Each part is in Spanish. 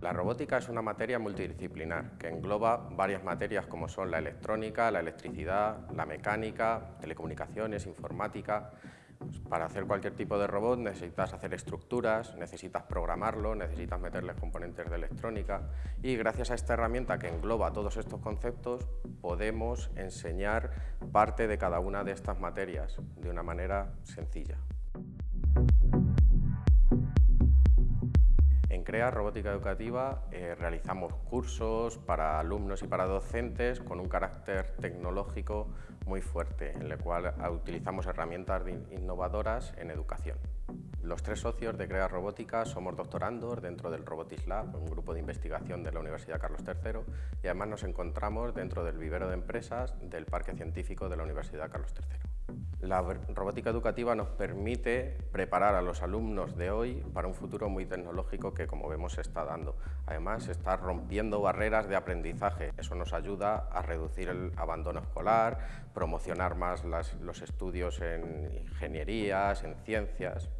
La robótica es una materia multidisciplinar que engloba varias materias como son la electrónica, la electricidad, la mecánica, telecomunicaciones, informática. Pues para hacer cualquier tipo de robot necesitas hacer estructuras, necesitas programarlo, necesitas meterles componentes de electrónica y gracias a esta herramienta que engloba todos estos conceptos podemos enseñar parte de cada una de estas materias de una manera sencilla. En CREA Robótica Educativa eh, realizamos cursos para alumnos y para docentes con un carácter tecnológico muy fuerte, en el cual utilizamos herramientas innovadoras en educación. Los tres socios de CREA Robótica somos doctorandos dentro del Robotics Lab, un grupo de investigación de la Universidad Carlos III, y además nos encontramos dentro del vivero de empresas del Parque Científico de la Universidad Carlos III. La robótica educativa nos permite preparar a los alumnos de hoy para un futuro muy tecnológico que, como vemos, se está dando. Además, está rompiendo barreras de aprendizaje. Eso nos ayuda a reducir el abandono escolar, promocionar más los estudios en ingenierías, en ciencias.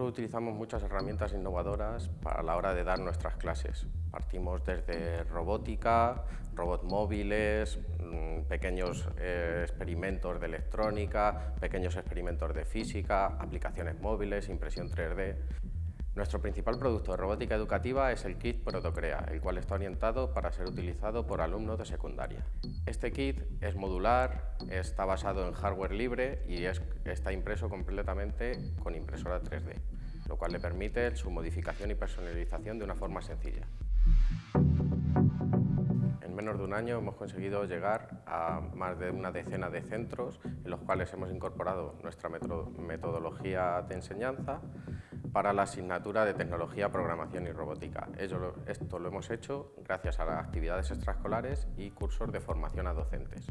Nosotros utilizamos muchas herramientas innovadoras para la hora de dar nuestras clases. Partimos desde robótica, robots móviles, mm, pequeños eh, experimentos de electrónica, pequeños experimentos de física, aplicaciones móviles, impresión 3D. Nuestro principal producto de robótica educativa es el kit Protocrea, el cual está orientado para ser utilizado por alumnos de secundaria. Este kit es modular, está basado en hardware libre y está impreso completamente con impresora 3D, lo cual le permite su modificación y personalización de una forma sencilla. En menos de un año hemos conseguido llegar a más de una decena de centros en los cuales hemos incorporado nuestra metodología de enseñanza para la asignatura de Tecnología, Programación y Robótica. esto lo hemos hecho gracias a las actividades extraescolares y cursos de formación a docentes.